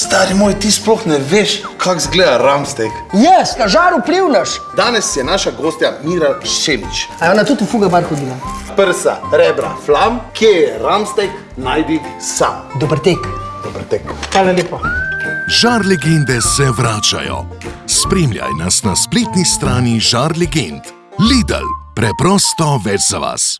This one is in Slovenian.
Stari moj, ti sploh ne veš, kako zgleda ramstek. Jaz, na žaru plivnaš. Danes je naša gostja Mira Šemič. A je ona tudi v Fugabar hodila? Prsa, rebra, flam, kje je ramstek, najdi sam. Dober tek. Dober tek. Hvala lepo. Žar legende se vračajo. Spremljaj nas na spletni strani Žar legend. Lidl. Preprosto več za vas.